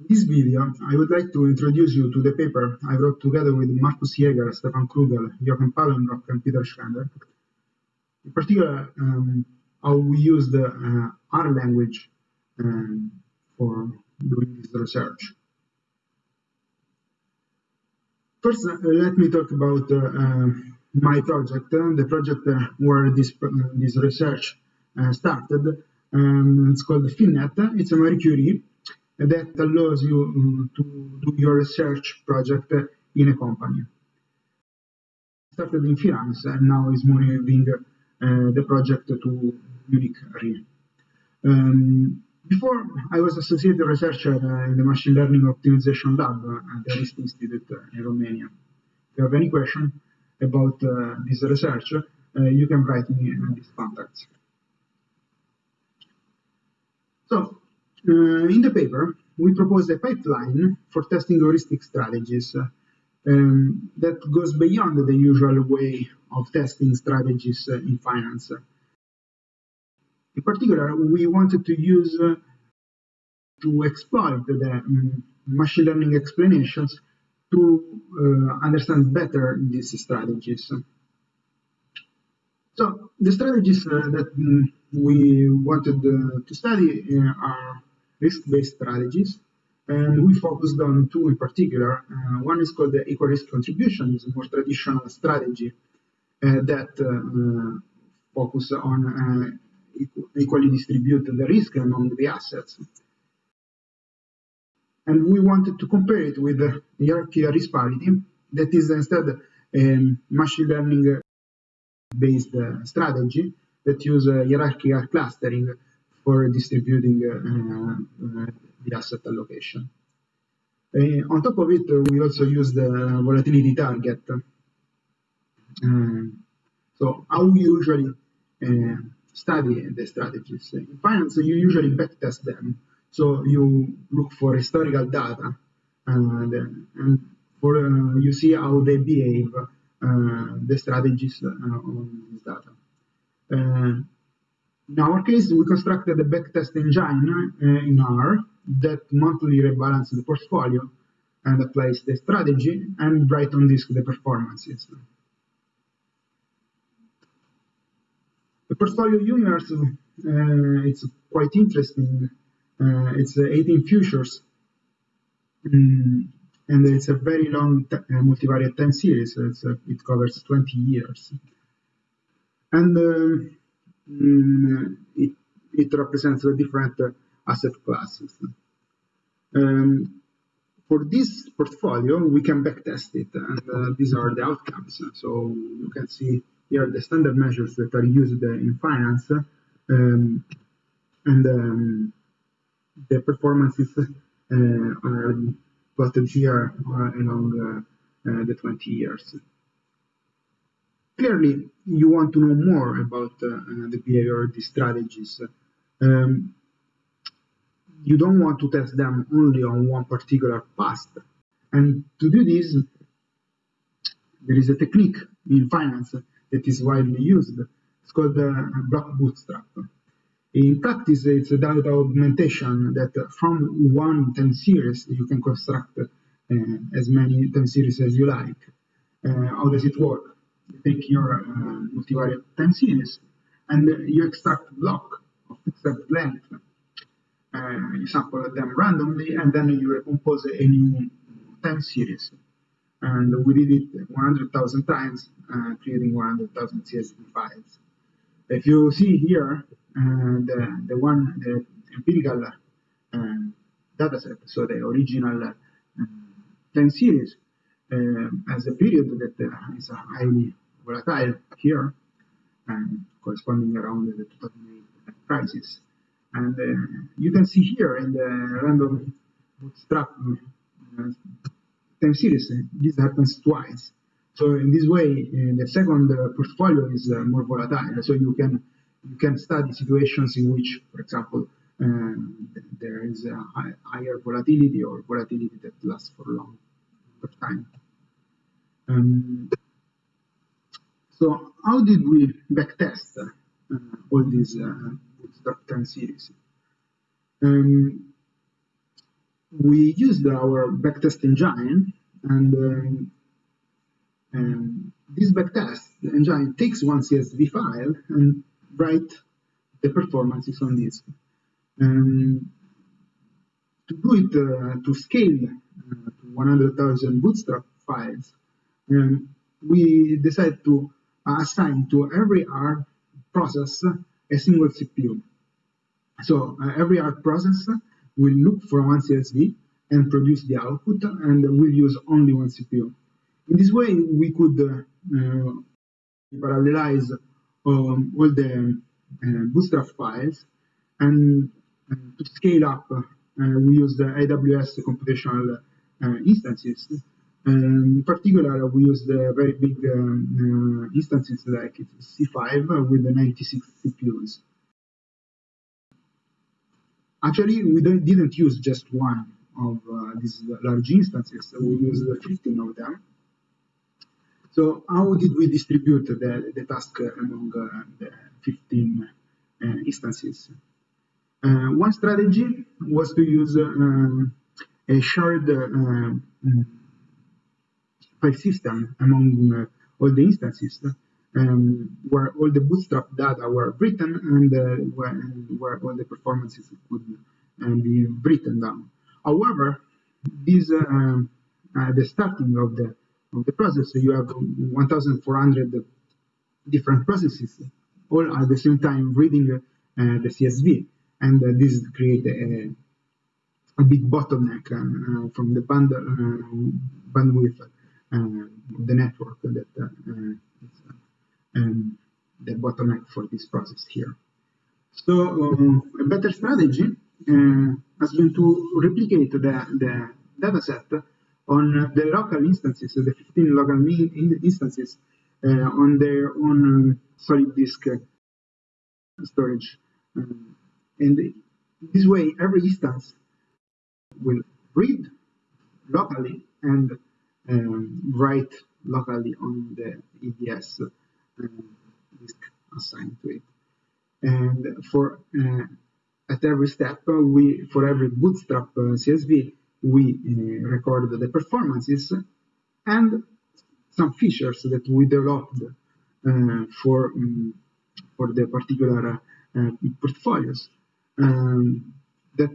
In this video, I would like to introduce you to the paper I wrote together with Markus Jaeger, Stefan Krugel, Jochen Papenbrock, and Peter Schwendner. In particular, um, how we use the uh, R language um, for doing this research. First, uh, let me talk about uh, uh my project, uh, the project uh, where this, this research started. Um, it's called FinNet. It's a Marie Curie that allows you to do your research project in a company. Started in finance and now is moving uh, the project to Munich Re. Um, before, I was associate researcher in the Machine Learning Optimization Lab at the RIST Institute in Romania. If you have any question about uh, this research, uh, you can write me in these contacts. So, uh, in the paper, we propose a pipeline for testing heuristic strategies um, that goes beyond the usual way of testing strategies uh, in finance. In particular, we wanted to use uh, to exploit the um, machine learning explanations to uh, understand better these strategies. So the strategies uh, that um, we wanted uh, to study uh, are risk-based strategies, and we focused on two in particular. Uh, one is called the equal risk contribution, it's a more traditional strategy uh, that uh, focus on equally distribute the risk among the assets. And we wanted to compare it with the hierarchy risk parity, that is instead a machine learning based strategy that use hierarchical clustering for distributing uh, uh, the asset allocation. Uh, on top of it, we also use the volatility target. so how we usually study the strategies. In finance, you usually backtest them. So you look for historical data and, and for, uh, you see how they behave, uh, the strategies uh, on this data. In our case, we constructed a backtest engine uh, in R that monthly rebalances the portfolio and applies the strategy and write on disk the performances. The portfolio universe uh, it's quite interesting. Uh, it's uh, 18 futures, mm, and it's a very long multivariate time series. It covers 20 years. And Mm, it, it represents the different asset classes. Um, for this portfolio, we can backtest it, and uh, these are the outcomes. So you can see here the standard measures that are used in finance, um, and um, the performances uh, are plotted here uh, along the 20 years clearly you want to know more about uh, uh, the behavior of these strategies. Um, you don't want to test them only on one particular past. And to do this, there is a technique in finance that is widely used. It's called the uh, block bootstrap. In practice, it's a data augmentation that from one time series, you can construct uh, as many time series as you like. Uh, how does it work? Take your uh, multivariate series and you extract block of fixed length. Uh, you sample them randomly and then you recompose a new time series. And we did it 100,000 times, uh, creating 100,000 CSV files. If you see here, uh, the, the one, the empirical uh, dataset, so the original uh, time series, uh, as a period that uh, is highly volatile here, and corresponding around the 2008 crisis. And uh, you can see here in the random bootstrap uh, time series, uh, this happens twice. So in this way, uh, the second uh, portfolio is uh, more volatile. So you can you can study situations in which, for example, there is a higher volatility or volatility that lasts for a long time. Um, so how did we backtest uh, all these uh, bootstrap time series? Um, we used our backtest engine and um, um, this backtest engine takes one CSV file and write the performances on this. Um, to do it, uh, to scale uh, to 100,000 bootstrap files, um, we decided to assign to every R process a single CPU. So uh, every R process will look for one CSV and produce the output and will use only one CPU. In this way, we could uh, parallelize um, all the uh, bootstrap files and uh, to scale up, uh, we use the AWS computational uh, instances um, in particular, we use the very big um, uh, instances like C5 with the 96 CPUs. Actually, we didn't use just one of uh, these large instances. We used 15 of them. So how did we distribute the, the task among uh, the 15 uh, instances? Uh, one strategy was to use um, a shared uh, system among uh, all the instances um, where all the bootstrap data were written and uh, where, where, all the performances could uh, be written down. However, this um, the starting of the of the process, So you have 1,400 different processes, all at the same time reading uh, the CSV, and uh, this create a, a big bottleneck uh, from the band, bandwidth uh, the network that uh, is um, the bottleneck for this process here. So um, a better strategy uh, has been to replicate the, the data set on the local instances, the 15 local instances uh, on their own um, solid disk uh, storage. Um, and this way, every instance will read locally and um, write locally on the EBS um, disk assigned to it. And for uh, at every step, uh, we for every bootstrap uh, CSV, we uh, record the performances and some features that we developed uh, for um, for the particular uh, portfolios um, that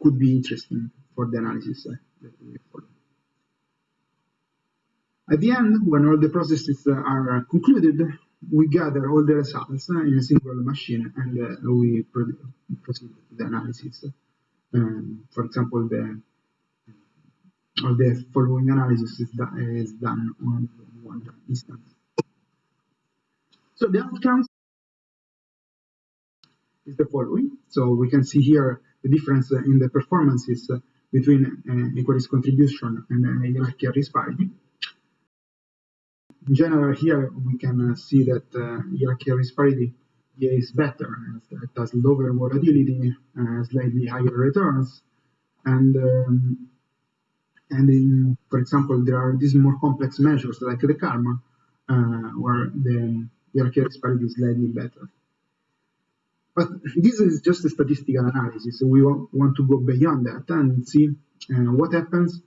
could be interesting for the analysis that we follow. At the end, when all the processes are concluded, we gather all the results in a single machine and uh, we proceed to the analysis. Um, for example, the all the following analysis is, is done on one instance. So the outcomes is the following. So we can see here the difference in the performances between uh, contribution and uh, parity in general, here we can uh, see that uh, hierarchical risk parity is better. It has lower volatility, uh, slightly higher returns, and um, and in, for example, there are these more complex measures like the Calmar, uh, where the hierarchical parity is slightly better. But this is just a statistical analysis, so we want to go beyond that and see uh, what happens,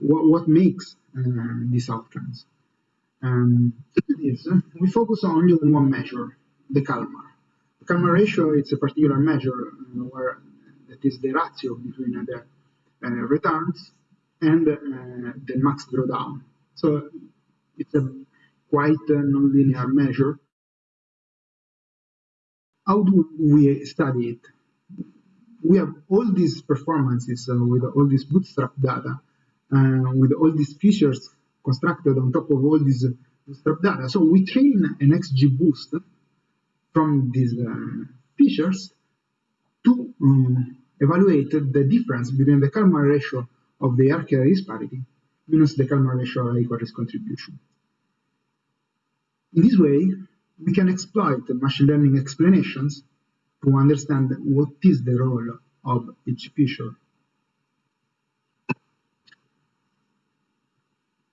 what, what makes uh, these outcomes. Um, is, we focus only on one measure, the Calmar. The Calmar ratio is a particular measure uh, where that is the ratio between uh, the uh, returns and uh, the max drawdown. So it's a quite nonlinear measure. How do we study it? We have all these performances uh, with all this bootstrap data, uh, with all these features constructed on top of all these bootstrap data. So we train an XGBoost from these uh, features to um, evaluate the difference between the Calmar ratio of the hierarchical risk parity minus the Calmar ratio of risk contribution. In this way, we can exploit the machine learning explanations to understand what is the role of each feature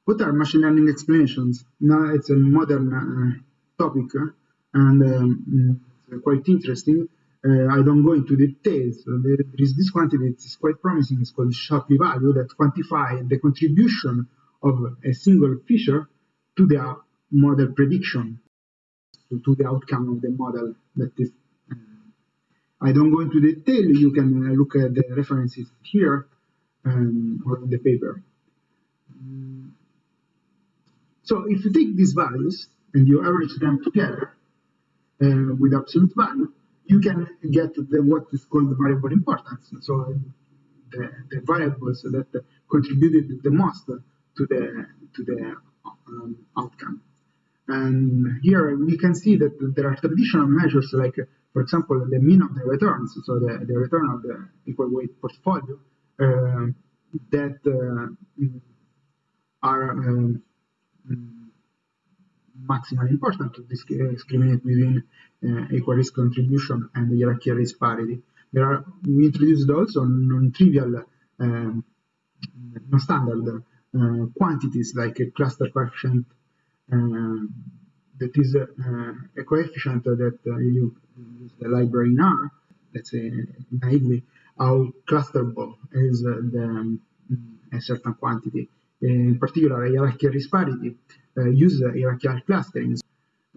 What are machine learning explanations? Now it's a modern uh, topic uh, and um, quite interesting. Uh, I don't go into details. There is this quantity that is quite promising. It's called Shapley value that quantify the contribution of a single feature to the model prediction, to, to the outcome of the model that is. Uh, I don't go into detail. You can uh, look at the references here um, or in the paper. So if you take these values and you average them together uh, with absolute value, you can get the, what is called the variable importance. So the, the variables that contributed the most to the to the um, outcome. And here we can see that there are traditional measures like, for example, the mean of the returns, so the, the return of the equal weight portfolio, uh, that uh, are um, maximally important to discriminate between uh, equal risk contribution and hierarchical risk parity. There are we introduced also non-trivial, um, non-standard uh, quantities like a cluster coefficient uh, that is uh, a coefficient that you use the library in R. Let's say naively how clusterable is the um, a certain quantity. In particular, hierarchical risk parity uh, use hierarchical clustering.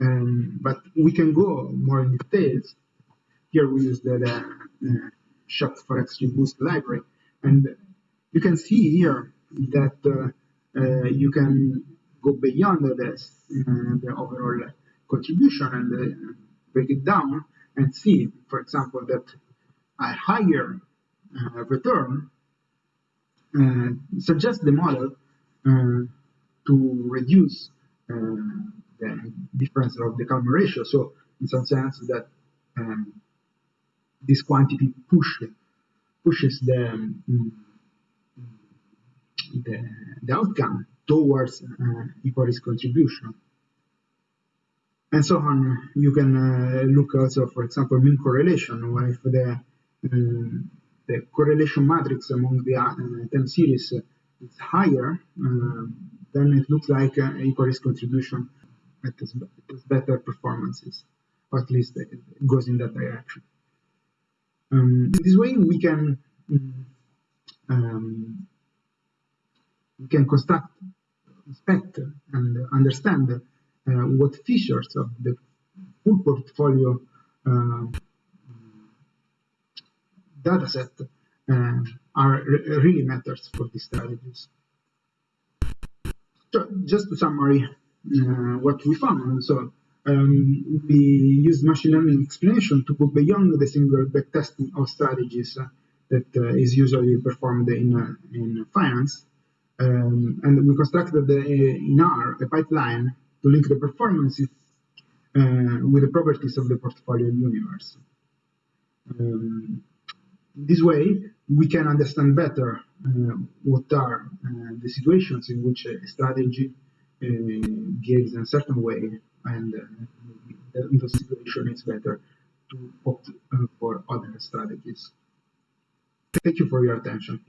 Um, but we can go more in details. Here we use the, the uh, SHAP for library. And you can see here that uh, uh, you can go beyond the overall contribution and break it down and see, for example, that a higher return suggests the model to reduce uh, the difference of the Calmar ratio. So in some sense that um, this quantity push, pushes the, um, the, the outcome towards uh, contribution. And so on, you can uh, look also, for example, mean correlation, where if the, um, the correlation matrix among the uh, 10 series is higher, um, then it looks like uh, contribution it has better performances, or at least it goes in that direction. Um, this way, we can um, we can construct, inspect, and understand uh, what features of the full portfolio uh, dataset uh, are really matters for these strategies. So just to summary uh, what we found. So um, we use machine learning explanation to go beyond the single backtesting of strategies uh, that uh, is usually performed in, uh, in finance. Um, and we constructed the, in R a pipeline to link the performances uh, with the properties of the portfolio universe. Um, this way, we can understand better uh, what are uh, the situations in which a strategy uh, in a certain way, and in those situations it's better to opt for other strategies. Thank you for your attention.